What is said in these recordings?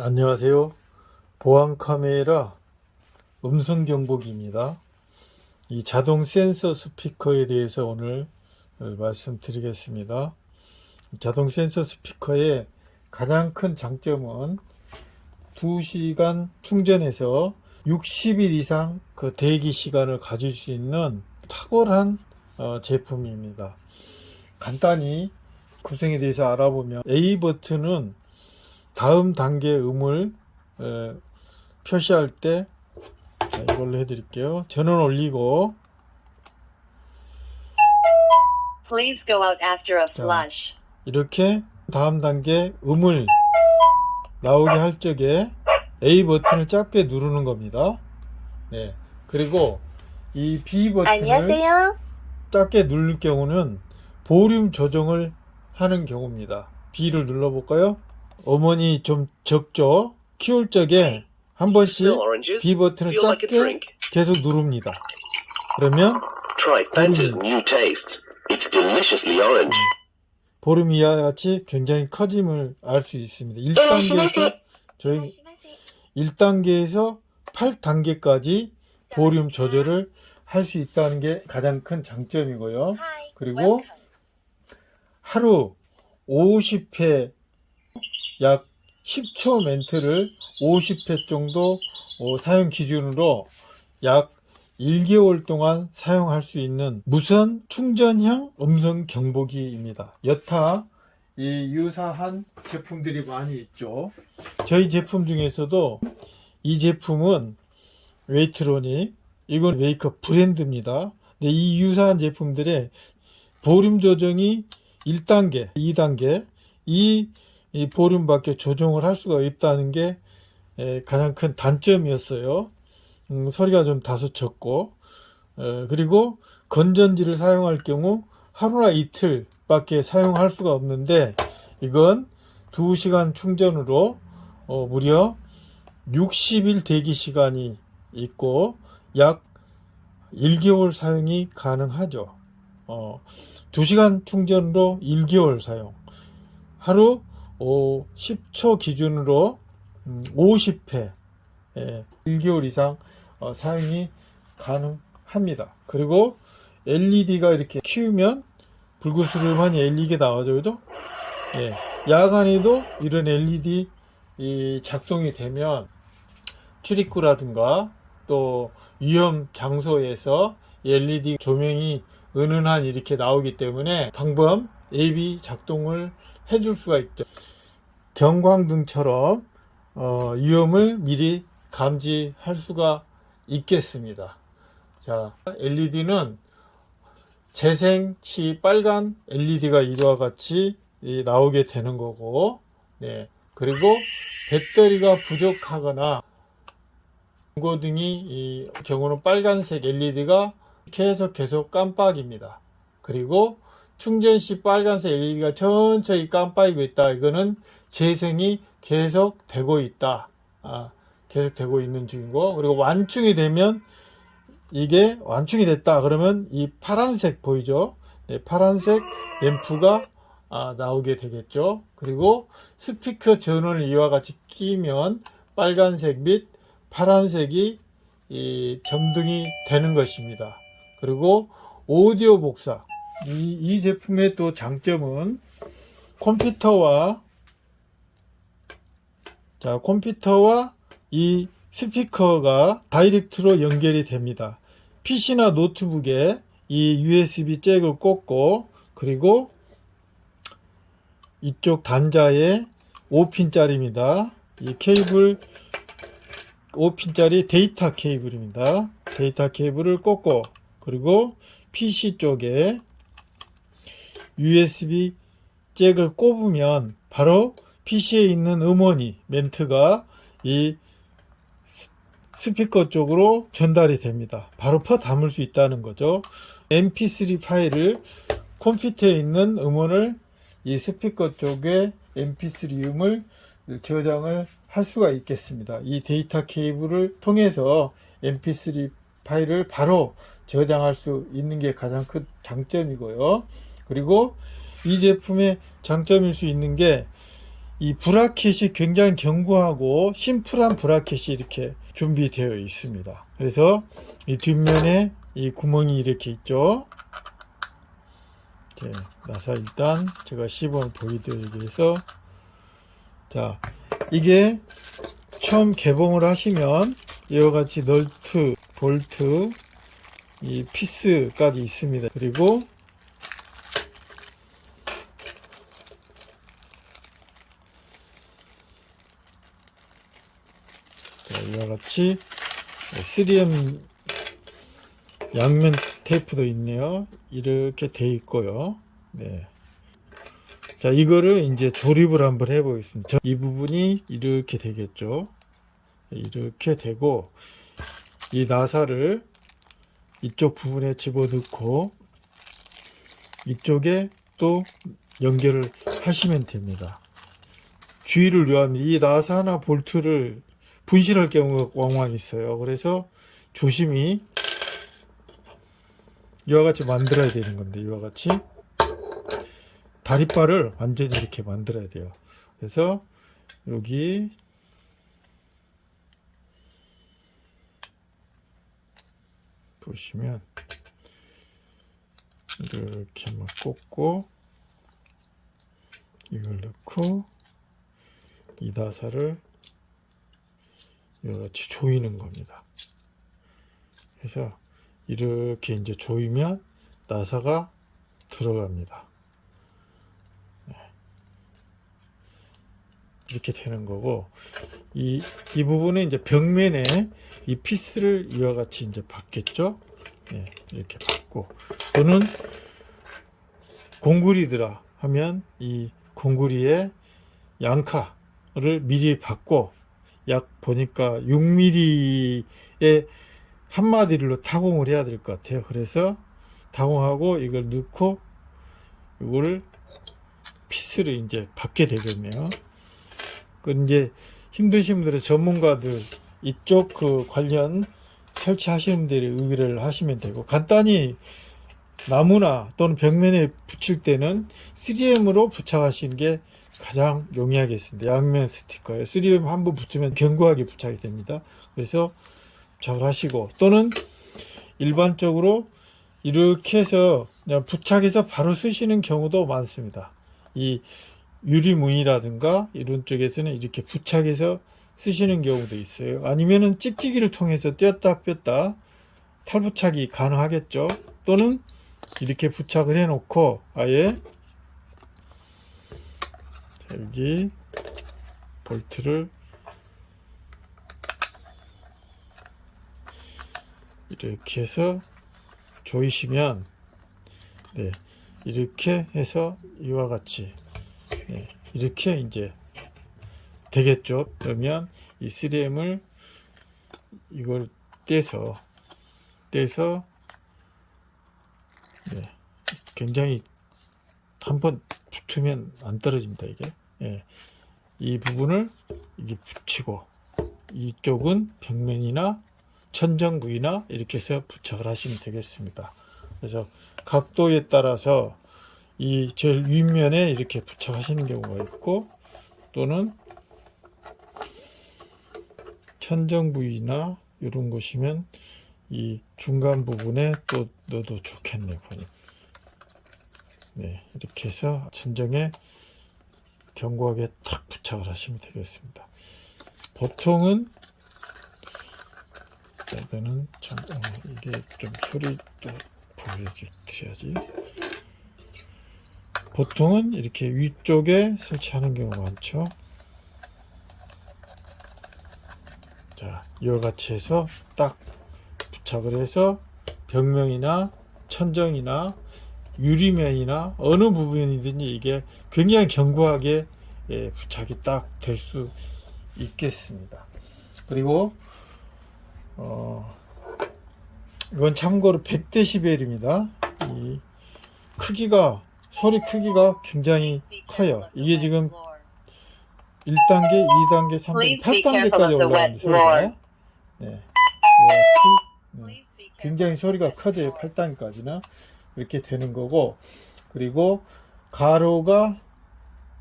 안녕하세요. 보안 카메라 음성 경보기입니다. 이 자동 센서 스피커에 대해서 오늘 어, 말씀드리겠습니다. 자동 센서 스피커의 가장 큰 장점은 2시간 충전해서 60일 이상 그 대기 시간을 가질 수 있는 탁월한 어, 제품입니다. 간단히 구성에 대해서 알아보면 A 버튼은 다음 단계 음을 에, 표시할 때 자, 이걸로 해드릴게요. 전원 올리고 Please go out after a 자, flush. 이렇게 다음 단계 음을 나오게 할 적에 A 버튼을 짧게 누르는 겁니다. 네. 그리고 이 B 버튼을 안녕하세요. 짧게 누를 경우는 볼륨 조정을 하는 경우입니다. B를 눌러볼까요? 어머니 좀 적죠? 키울 적에 한 번씩? B 버튼을 짧게? 계속 누릅니다. 그러면. 볼륨이 이와 같이 굉장히 커짐을 알 수 있습니다. 1단계에서 저희 1단계에서 8단계까지 볼륨 조절을 할 수 있다는 게 가장 큰 장점이고요. 그리고 하루 50회 약 10초 멘트를 50회 정도 어, 사용 기준으로 약 1개월 동안 사용할 수 있는 무선 충전형 음성 경보기입니다. 여타 이 유사한 제품들이 많이 있죠. 저희 제품 중에서도 이 제품은 웨이트로닉 이건 웨이커 브랜드입니다. 근데 이 유사한 제품들의 볼륨 조정이 1단계, 2단계 이, 이 볼륨밖에 조정을 할 수가 없다는 게 에, 가장 큰 단점이었어요. 음, 소리가 좀 다소 적고 에, 그리고 건전지를 사용할 경우 하루나 이틀밖에 사용할 수가 없는데 이건 2시간 충전으로 어, 무려 60일 대기 시간이 있고 약 1개월 사용이 가능하죠. 어, 2시간 충전으로 1개월 사용. 하루 어, 10초 기준으로 음, 50회 예, 1개월 이상 어, 사용이 가능합니다. 그리고 LED가 이렇게 키우면 불구스름한 LED가 나와죠. 그죠? 예, 야간에도 이런 LED 이 작동이 되면 출입구라든가 또 위험 장소에서 LED 조명이 은은한 이렇게 나오기 때문에 방범 AV 작동을 해줄 수가 있죠. 경광등처럼 어, 위험을 미리 감지할 수가 있겠습니다. 자, LED는 재생 시 빨간 LED가 이와 같이 이, 나오게 되는 거고, 네. 그리고 배터리가 부족하거나 경고등이 이 경우는 빨간색 LED가 계속 계속 깜빡입니다. 그리고 충전 시 빨간색 LED가 천천히 깜빡이고 있다. 이거는 재생이 계속 되고 있다. 아, 계속 되고 있는 중이고 그리고 완충이 되면 이게 완충이 됐다. 그러면 이 파란색 보이죠? 네, 파란색 램프가 아, 나오게 되겠죠. 그리고 스피커 전원을 이와 같이 끼면 빨간색 및 파란색이 이 점등이 되는 것입니다. 그리고 오디오 복사. 이, 이 제품의 또 장점은 컴퓨터와 자, 컴퓨터와 이 스피커가 direct로 연결이 됩니다. PC나 노트북에 이 USB 잭을 꽂고 그리고 이쪽 단자에 5핀짜리입니다. 이 케이블 5핀짜리 데이터 케이블입니다. 데이터 케이블을 꽂고 그리고 PC 쪽에 USB 잭을 꼽으면 바로 PC에 있는 음원이 멘트가 이 스피커 쪽으로 전달이 됩니다. 바로 퍼 담을 수 있다는 거죠. mp3 파일을 컴퓨터에 있는 음원을 이 스피커 쪽에 mp3 음을 저장을 할 수가 있겠습니다. 이 데이터 케이블을 통해서 mp3 파일을 바로 저장할 수 있는 게 가장 큰 장점이고요. 그리고 이 제품의 장점일 수 있는 게 이 브라켓이 굉장히 견고하고 심플한 브라켓이 이렇게 준비되어 있습니다. 그래서 이 뒷면에 이 구멍이 이렇게 있죠. 이렇게 나서 일단 제가 시범 보여드리기 위해서 자 이게 처음 개봉을 하시면 이와 같이 널트, 볼트, 이 피스까지 있습니다. 그리고 자, 같이 3M 양면 테이프도 있네요. 이렇게 돼 있고요. 네. 자, 이거를 이제 조립을 한번 해보겠습니다. 저- 이 부분이 이렇게 되겠죠. 이렇게 되고, 이 나사를 이쪽 부분에 집어넣고, 이쪽에 또 연결을 하시면 됩니다. 주의를 요합니다. 이 나사나 볼트를 분실할 경우가 왕왕 있어요. 그래서 조심히 이와 같이 만들어야 되는 건데, 이와 같이. 다리바를 완전히 이렇게 만들어야 돼요. 그래서 여기 보시면 이렇게 한번 꽂고 이걸 넣고 이 나사를 이같이 조이는 겁니다. 그래서 이렇게 이제 조이면 나사가 들어갑니다. 이렇게 되는 거고 이, 이 부분은 이제 벽면에 이 피스를 이와 같이 이제 받겠죠 네, 이렇게 받고 또는 공구리더라 하면 이 공구리에 양카를 미리 받고 약 보니까 6mm의 한 마디로 타공을 해야 될 것 같아요. 그래서 타공하고 이걸 넣고 이거를 피스를 이제 받게 되겠네요. 그 이제 힘드신 분들은 전문가들 이쪽 그 관련 설치하시는 분들이 의뢰를 하시면 되고 간단히 나무나 또는 벽면에 붙일 때는 3M으로 부착하시는 게 가장 용이하겠습니다. 양면 스티커에 3M 한번 붙으면 견고하게 부착이 됩니다. 그래서 부착을 하시고 또는 일반적으로 이렇게 해서 그냥 부착해서 바로 쓰시는 경우도 많습니다. 이 유리무늬라든가 이런 쪽에서는 이렇게 부착해서 쓰시는 경우도 있어요. 아니면은 찍찍이를 통해서 띄었다 뺐다 탈부착이 가능하겠죠. 또는 이렇게 부착을 해 놓고 아예 자, 여기 볼트를 이렇게 해서 조이시면 네, 이렇게 해서 이와 같이 네, 이렇게 이제 되겠죠. 그러면 이 3M을 이걸 떼서 떼서 네, 굉장히 한번 붙으면 안 떨어집니다. 이게 예, 이 부분을 이게 붙이고 이쪽은 벽면이나 천정 부위나 이렇게 해서 부착을 하시면 되겠습니다. 그래서 각도에 따라서 이 제일 윗면에 이렇게 부착하시는 경우가 있고 또는 천정 부위나 이런 곳이면 이 중간 부분에 또 넣어도 좋겠네요. 보니. 네, 이렇게 해서 천정에 견고하게 탁 부착을 하시면 되겠습니다. 보통은 자, 이거는 참 어, 이게 좀 소리도 보여줘야지. 보통은 이렇게 위쪽에 설치하는 경우가 많죠. 자, 이와 같이 해서 딱 부착을 해서 벽면이나 천정이나 유리면이나 어느 부분이든지 이게 굉장히 견고하게 예, 부착이 딱 될 수 있겠습니다. 그리고 어, 이건 참고로 100dB입니다. 이 크기가 소리 크기가 굉장히 커요. 이게 지금 1단계, 2단계, 3단계, Please be 8단계까지 careful of the 올라가는 소리가. 네. 이렇게, 네. 굉장히 소리가 커져요. 8단까지는 이렇게 되는 거고 그리고 가로가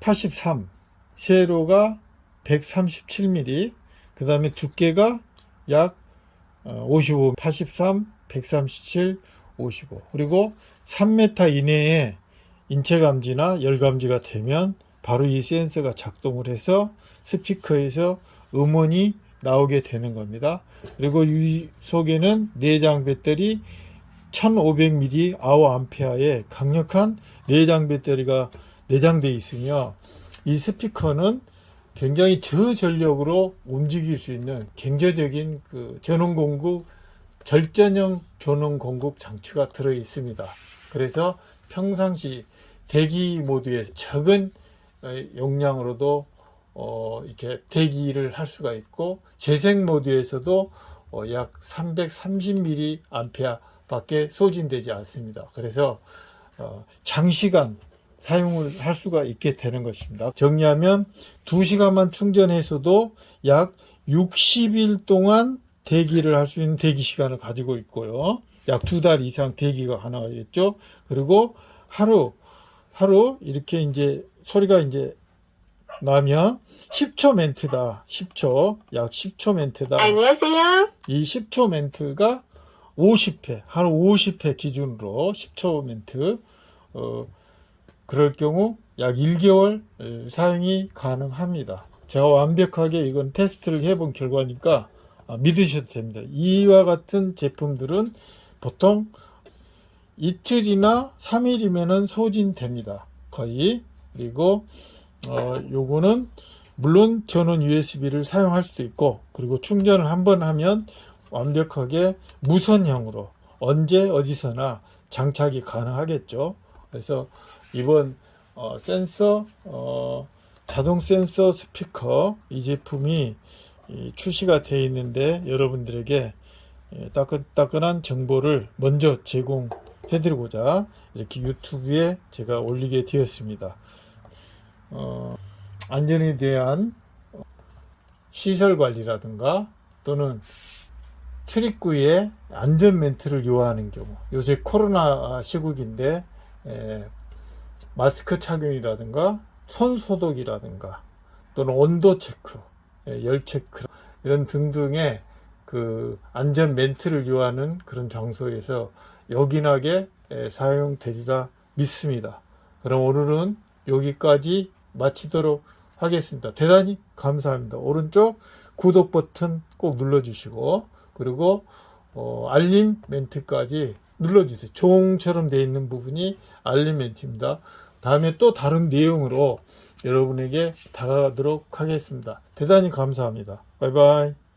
83 세로가 137mm, 그 다음에 두께가 약 어, 55, 83, 137, 55. 그리고 3m 이내에 인체 감지나 열 감지가 되면 바로 이 센서가 작동을 해서 스피커에서 음원이 나오게 되는 겁니다. 그리고 이 속에는 내장 배터리 1500mAh 아워암페어의 강력한 내장 배터리가 내장되어 있으며 이 스피커는 굉장히 저전력으로 움직일 수 있는 경제적인 그 전원 공급 절전형 전원 공급 장치가 들어 있습니다. 그래서 평상시 대기 모드에 적은 어, 용량으로도 어, 이렇게 대기를 할 수가 있고 재생 모드에서도 어, 약 330mA 밖에 소진되지 않습니다. 그래서 어, 장시간 사용을 할 수가 있게 되는 것입니다. 정리하면 2시간만 충전해서도 약 60일 동안 대기를 할 수 있는 대기 시간을 가지고 있고요. 약 두 달 이상 대기가 가능하겠죠. 그리고 하루, 하루 이렇게 이제 소리가 이제 나면 10초 멘트다. 10초. 약 10초 멘트다. 안녕하세요. 이 10초 멘트가 50회, 하루 50회 기준으로 10초 멘트, 어, 그럴 경우 약 1개월 에, 사용이 가능합니다. 제가 완벽하게 이건 테스트를 해본 결과니까 아, 믿으셔도 됩니다. 이와 같은 제품들은 보통 이틀이나 3일이면은 소진됩니다. 거의. 그리고 어, 요거는 물론 전원 USB를 사용할 수도 있고 그리고 충전을 한번 하면 완벽하게 무선형으로 언제 어디서나 장착이 가능하겠죠. 그래서 이번 어, 센서 어, 자동 센서 스피커 이 제품이 이 출시가 되어 있는데 여러분들에게 예, 따끈따끈한 정보를 먼저 제공해 드리고자 이렇게 유튜브에 제가 올리게 되었습니다. 어, 안전에 대한 시설 관리라든가 또는 출입구에 안전 멘트를 요하는 경우 요새 코로나 시국인데 에, 마스크 착용이라든가 손 소독이라든가 또는 온도 체크, 에, 열 체크 이런 등등의 그 안전 멘트를 요하는 그런 장소에서 요긴하게 에, 사용되리라 믿습니다. 그럼 오늘은 여기까지 마치도록 하겠습니다. 대단히 감사합니다. 오른쪽 구독 버튼 꼭 눌러주시고 그리고 어, 알림 멘트까지 눌러주세요. 종처럼 되어 있는 부분이 알림 멘트입니다. 다음에 또 다른 내용으로 여러분에게 다가가도록 하겠습니다. 대단히 감사합니다. 바이바이.